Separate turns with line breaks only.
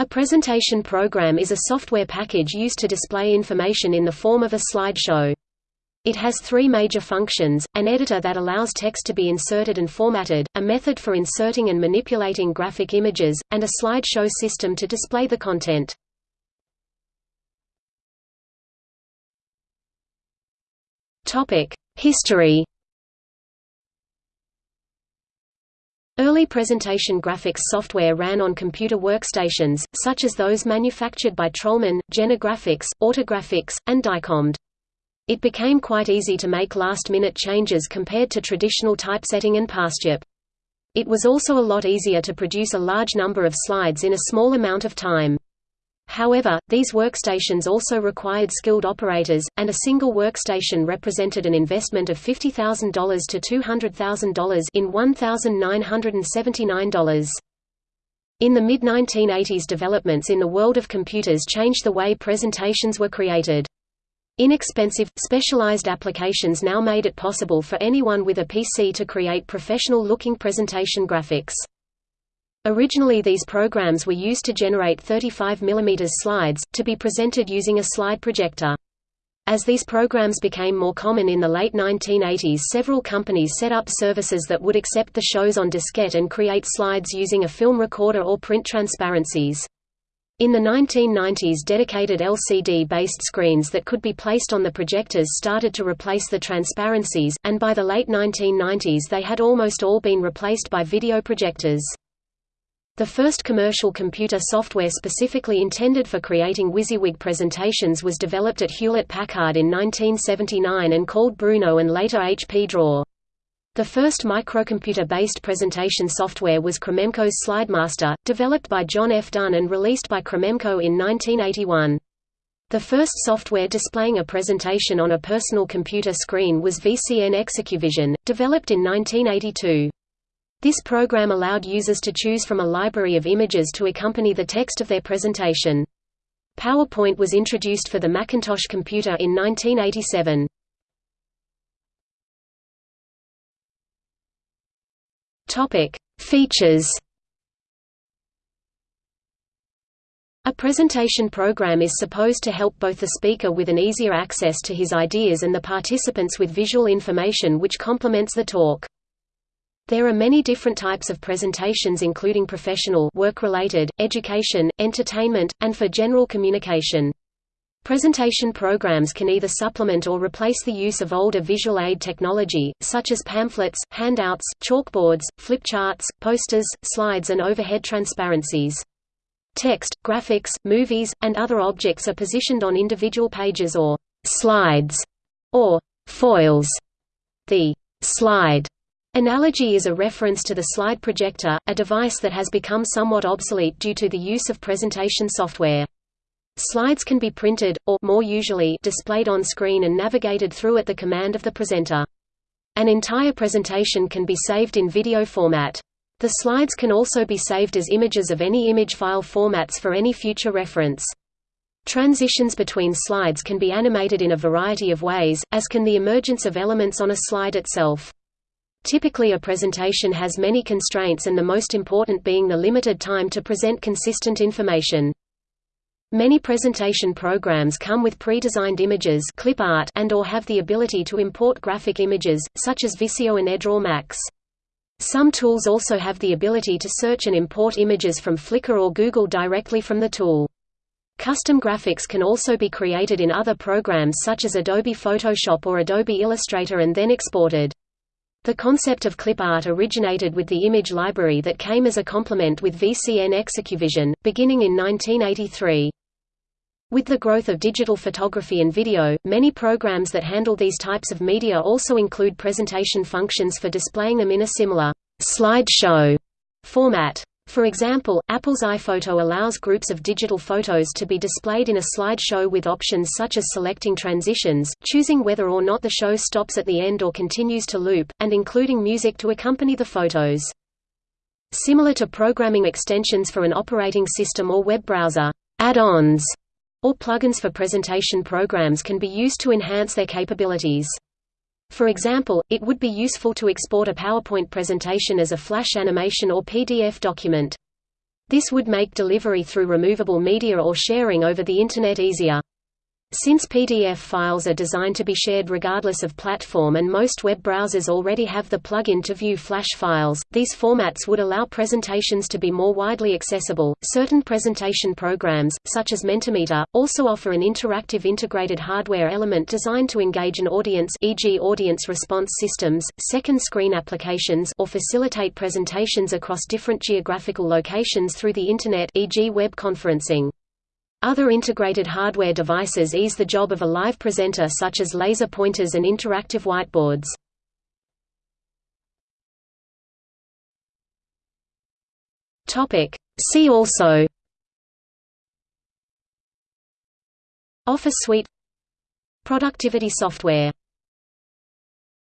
A presentation program is a software package used to display information in the form of a slideshow. It has three major functions, an editor that allows text to be inserted and formatted, a method for inserting and manipulating graphic images, and a slideshow system to display the content. History Early presentation graphics software ran on computer workstations, such as those manufactured by Trollman, Graphics, Autographix, and Dicomed. It became quite easy to make last-minute changes compared to traditional typesetting and PastJP. It was also a lot easier to produce a large number of slides in a small amount of time. However, these workstations also required skilled operators, and a single workstation represented an investment of $50,000 to $200,000 in $1,979. In the mid-1980s developments in the world of computers changed the way presentations were created. Inexpensive, specialized applications now made it possible for anyone with a PC to create professional-looking presentation graphics. Originally these programs were used to generate 35 mm slides, to be presented using a slide projector. As these programs became more common in the late 1980s several companies set up services that would accept the shows on diskette and create slides using a film recorder or print transparencies. In the 1990s dedicated LCD-based screens that could be placed on the projectors started to replace the transparencies, and by the late 1990s they had almost all been replaced by video projectors. The first commercial computer software specifically intended for creating WYSIWYG presentations was developed at Hewlett-Packard in 1979 and called Bruno and later HP Draw. The first microcomputer-based presentation software was Cromemco's SlideMaster, developed by John F. Dunn and released by Krememco in 1981. The first software displaying a presentation on a personal computer screen was VCN ExecuVision, developed in 1982. This program allowed users to choose from a library of images to accompany the text of their presentation. PowerPoint was introduced for the Macintosh computer in 1987. Topic: Features. A presentation program is supposed to help both the speaker with an easier access to his ideas and the participants with visual information which complements the talk. There are many different types of presentations including professional work-related, education, entertainment, and for general communication. Presentation programs can either supplement or replace the use of older visual aid technology, such as pamphlets, handouts, chalkboards, flip charts, posters, slides and overhead transparencies. Text, graphics, movies, and other objects are positioned on individual pages or «slides» or «foils». The «slide» Analogy is a reference to the slide projector, a device that has become somewhat obsolete due to the use of presentation software. Slides can be printed, or more usually, displayed on screen and navigated through at the command of the presenter. An entire presentation can be saved in video format. The slides can also be saved as images of any image file formats for any future reference. Transitions between slides can be animated in a variety of ways, as can the emergence of elements on a slide itself. Typically a presentation has many constraints and the most important being the limited time to present consistent information. Many presentation programs come with pre-designed images clip art and or have the ability to import graphic images, such as Visio and Edraw Max. Some tools also have the ability to search and import images from Flickr or Google directly from the tool. Custom graphics can also be created in other programs such as Adobe Photoshop or Adobe Illustrator and then exported. The concept of clip art originated with the image library that came as a complement with VCN ExecuVision, beginning in 1983. With the growth of digital photography and video, many programs that handle these types of media also include presentation functions for displaying them in a similar slideshow format. For example, Apple's iPhoto allows groups of digital photos to be displayed in a slideshow with options such as selecting transitions, choosing whether or not the show stops at the end or continues to loop, and including music to accompany the photos. Similar to programming extensions for an operating system or web browser, add-ons or plugins for presentation programs can be used to enhance their capabilities. For example, it would be useful to export a PowerPoint presentation as a Flash animation or PDF document. This would make delivery through removable media or sharing over the Internet easier. Since PDF files are designed to be shared regardless of platform and most web browsers already have the plugin to view flash files, these formats would allow presentations to be more widely accessible. Certain presentation programs, such as Mentimeter, also offer an interactive integrated hardware element designed to engage an audience, e.g., audience response systems, second screen applications, or facilitate presentations across different geographical locations through the Internet, e.g., web conferencing. Other integrated hardware devices ease the job of a live presenter such as laser pointers and interactive whiteboards. See also Office suite Productivity software